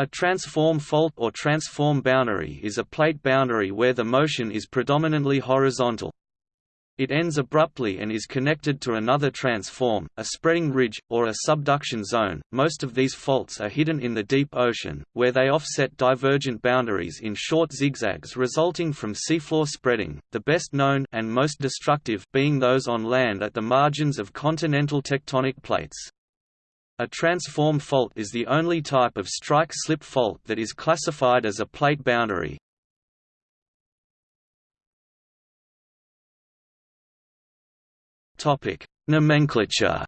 A transform fault or transform boundary is a plate boundary where the motion is predominantly horizontal. It ends abruptly and is connected to another transform, a spreading ridge, or a subduction zone. Most of these faults are hidden in the deep ocean, where they offset divergent boundaries in short zigzags resulting from seafloor spreading, the best known and most destructive being those on land at the margins of continental tectonic plates. A transform fault is the only type of strike-slip fault that is classified as a plate boundary. Topic: Nomenclature.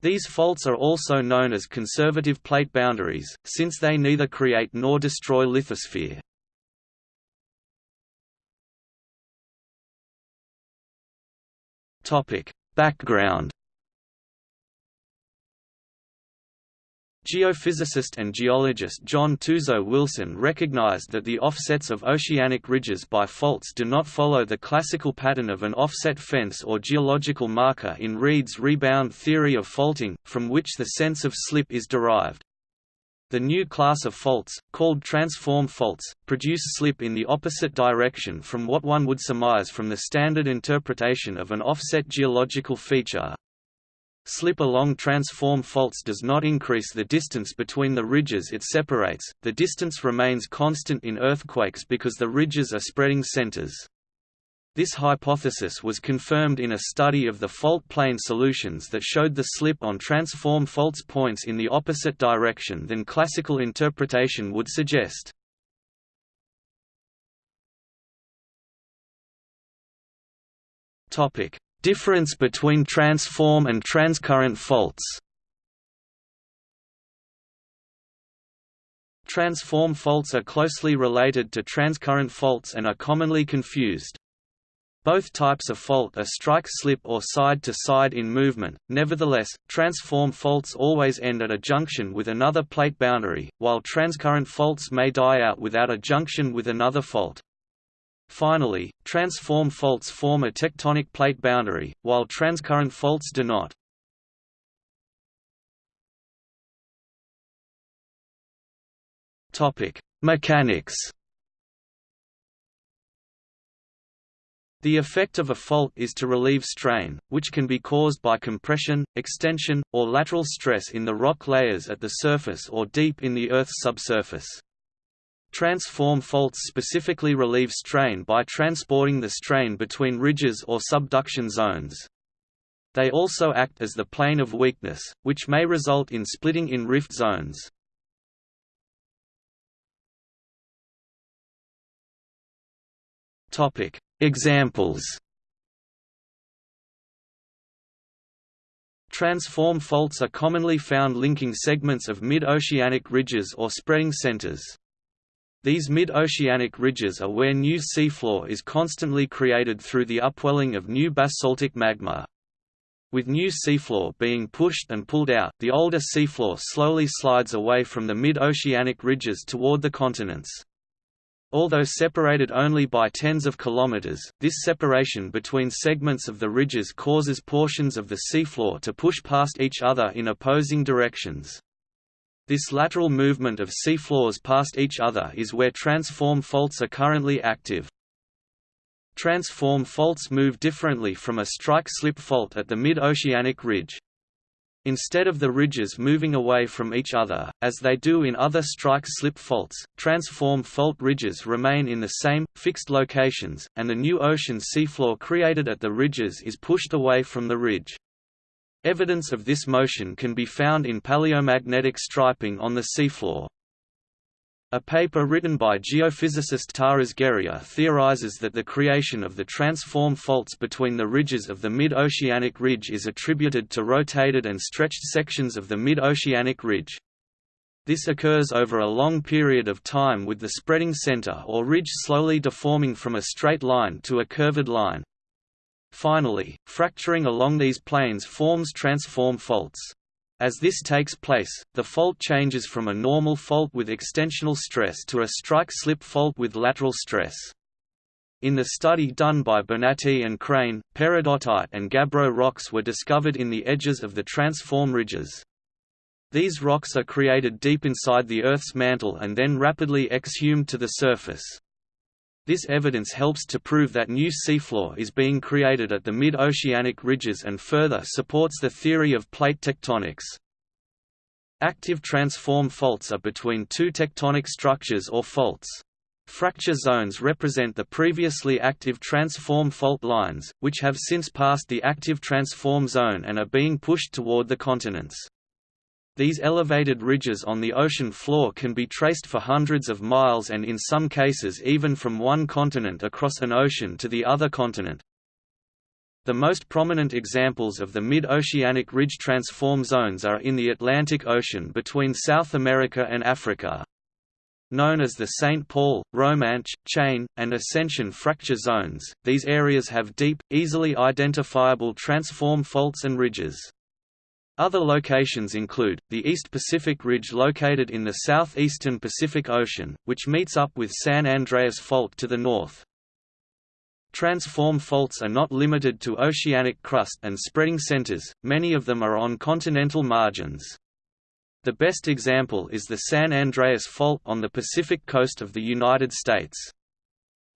These faults are also known as conservative plate boundaries, since they neither create nor destroy lithosphere. Topic: Background Geophysicist and geologist John Tuzo Wilson recognized that the offsets of oceanic ridges by faults do not follow the classical pattern of an offset fence or geological marker in Reid's rebound theory of faulting, from which the sense of slip is derived. The new class of faults, called transform faults, produce slip in the opposite direction from what one would surmise from the standard interpretation of an offset geological feature. Slip along transform faults does not increase the distance between the ridges it separates, the distance remains constant in earthquakes because the ridges are spreading centers. This hypothesis was confirmed in a study of the fault plane solutions that showed the slip on transform faults points in the opposite direction than classical interpretation would suggest. Difference between transform and transcurrent faults Transform faults are closely related to transcurrent faults and are commonly confused. Both types of fault are strike-slip or side-to-side -side in movement, nevertheless, transform faults always end at a junction with another plate boundary, while transcurrent faults may die out without a junction with another fault. Finally, transform faults form a tectonic plate boundary, while transcurrent faults do not. Mechanics The effect of a fault is to relieve strain, which can be caused by compression, extension, or lateral stress in the rock layers at the surface or deep in the Earth's subsurface. Transform faults specifically relieve strain by transporting the strain between ridges or subduction zones. They also act as the plane of weakness, which may result in splitting in rift zones. Topic: Examples Transform faults are commonly found linking segments of mid-oceanic ridges or spreading centers. These mid-oceanic ridges are where new seafloor is constantly created through the upwelling of new basaltic magma. With new seafloor being pushed and pulled out, the older seafloor slowly slides away from the mid-oceanic ridges toward the continents. Although separated only by tens of kilometers, this separation between segments of the ridges causes portions of the seafloor to push past each other in opposing directions. This lateral movement of seafloors past each other is where transform faults are currently active. Transform faults move differently from a strike-slip fault at the mid-oceanic ridge. Instead of the ridges moving away from each other, as they do in other strike-slip faults, transform fault ridges remain in the same, fixed locations, and the new ocean seafloor created at the ridges is pushed away from the ridge. Evidence of this motion can be found in paleomagnetic striping on the seafloor. A paper written by geophysicist Taras Gerya theorizes that the creation of the transform faults between the ridges of the mid-oceanic ridge is attributed to rotated and stretched sections of the mid-oceanic ridge. This occurs over a long period of time with the spreading center or ridge slowly deforming from a straight line to a curved line. Finally, fracturing along these planes forms transform faults. As this takes place, the fault changes from a normal fault with extensional stress to a strike-slip fault with lateral stress. In the study done by Bonatti and Crane, peridotite and gabbro rocks were discovered in the edges of the transform ridges. These rocks are created deep inside the Earth's mantle and then rapidly exhumed to the surface. This evidence helps to prove that new seafloor is being created at the mid-oceanic ridges and further supports the theory of plate tectonics. Active transform faults are between two tectonic structures or faults. Fracture zones represent the previously active transform fault lines, which have since passed the active transform zone and are being pushed toward the continents. These elevated ridges on the ocean floor can be traced for hundreds of miles and in some cases even from one continent across an ocean to the other continent. The most prominent examples of the mid-oceanic ridge transform zones are in the Atlantic Ocean between South America and Africa. Known as the St. Paul, Romanche, Chain, and Ascension fracture zones, these areas have deep, easily identifiable transform faults and ridges. Other locations include, the East Pacific Ridge located in the southeastern Pacific Ocean, which meets up with San Andreas Fault to the north. Transform faults are not limited to oceanic crust and spreading centers, many of them are on continental margins. The best example is the San Andreas Fault on the Pacific coast of the United States.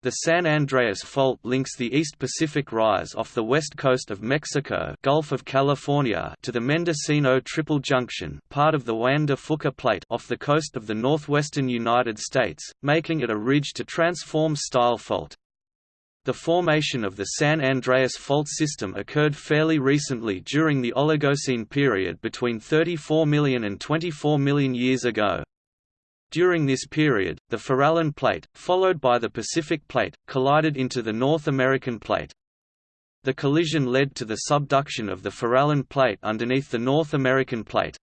The San Andreas Fault links the East Pacific Rise off the west coast of Mexico Gulf of California to the Mendocino Triple Junction part of the Juan de Fuca Plate off the coast of the northwestern United States, making it a ridge-to-transform style fault. The formation of the San Andreas Fault system occurred fairly recently during the Oligocene period between 34 million and 24 million years ago. During this period, the Farallon Plate, followed by the Pacific Plate, collided into the North American Plate. The collision led to the subduction of the Farallon Plate underneath the North American Plate.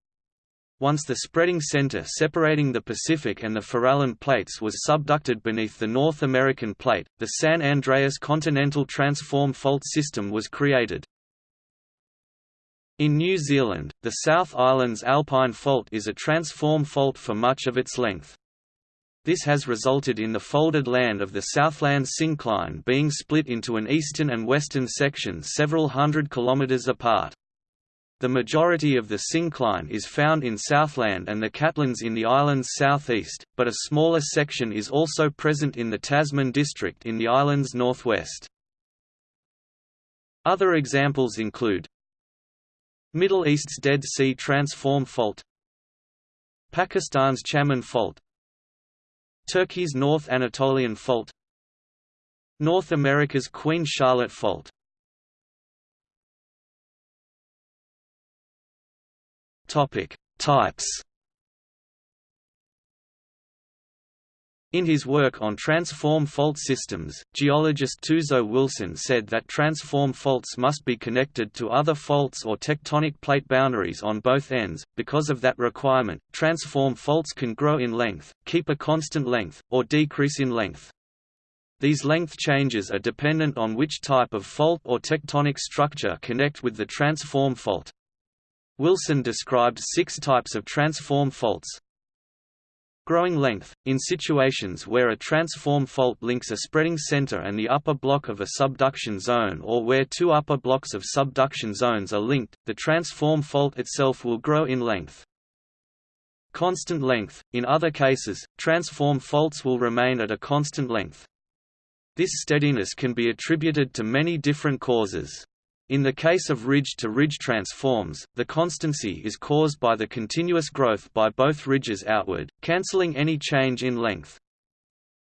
Once the spreading center separating the Pacific and the Farallon Plates was subducted beneath the North American Plate, the San Andreas Continental Transform Fault System was created. In New Zealand, the South Island's Alpine Fault is a transform fault for much of its length. This has resulted in the folded land of the Southland syncline being split into an eastern and western section several hundred kilometres apart. The majority of the syncline is found in Southland and the Catlins in the island's southeast, but a smaller section is also present in the Tasman district in the island's northwest. Other examples include Middle East's Dead Sea Transform Fault Pakistan's Chaman Fault Turkey's North Anatolian Fault North America's Queen Charlotte Fault Topic: Types In his work on transform fault systems, geologist Tuzo Wilson said that transform faults must be connected to other faults or tectonic plate boundaries on both ends. Because of that requirement, transform faults can grow in length, keep a constant length, or decrease in length. These length changes are dependent on which type of fault or tectonic structure connect with the transform fault. Wilson described six types of transform faults, Growing length – In situations where a transform fault links a spreading center and the upper block of a subduction zone or where two upper blocks of subduction zones are linked, the transform fault itself will grow in length. Constant length – In other cases, transform faults will remain at a constant length. This steadiness can be attributed to many different causes. In the case of ridge-to-ridge -ridge transforms, the constancy is caused by the continuous growth by both ridges outward, cancelling any change in length.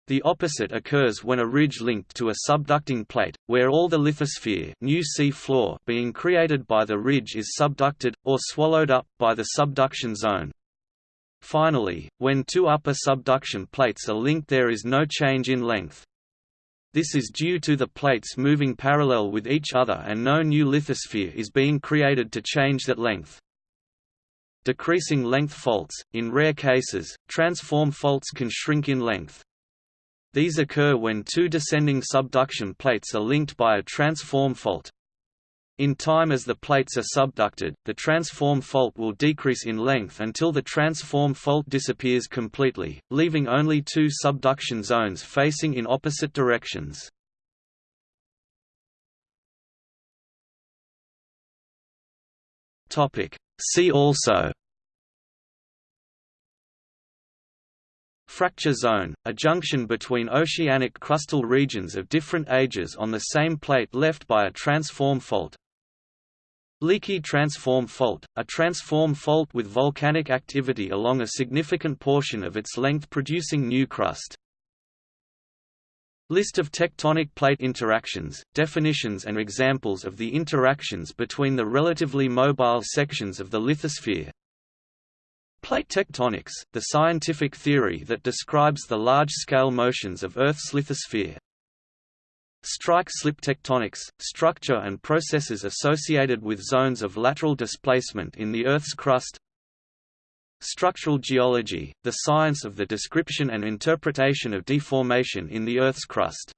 The opposite occurs when a ridge linked to a subducting plate, where all the lithosphere new sea floor being created by the ridge is subducted, or swallowed up, by the subduction zone. Finally, when two upper subduction plates are linked there is no change in length. This is due to the plates moving parallel with each other and no new lithosphere is being created to change that length. Decreasing length faults – In rare cases, transform faults can shrink in length. These occur when two descending subduction plates are linked by a transform fault. In time as the plates are subducted, the transform fault will decrease in length until the transform fault disappears completely, leaving only two subduction zones facing in opposite directions. See also Fracture zone, a junction between oceanic crustal regions of different ages on the same plate left by a transform fault. Leaky transform fault, a transform fault with volcanic activity along a significant portion of its length producing new crust. List of tectonic plate interactions, definitions and examples of the interactions between the relatively mobile sections of the lithosphere Plate tectonics, the scientific theory that describes the large-scale motions of Earth's lithosphere. Strike-slip tectonics, structure and processes associated with zones of lateral displacement in the Earth's crust. Structural geology, the science of the description and interpretation of deformation in the Earth's crust.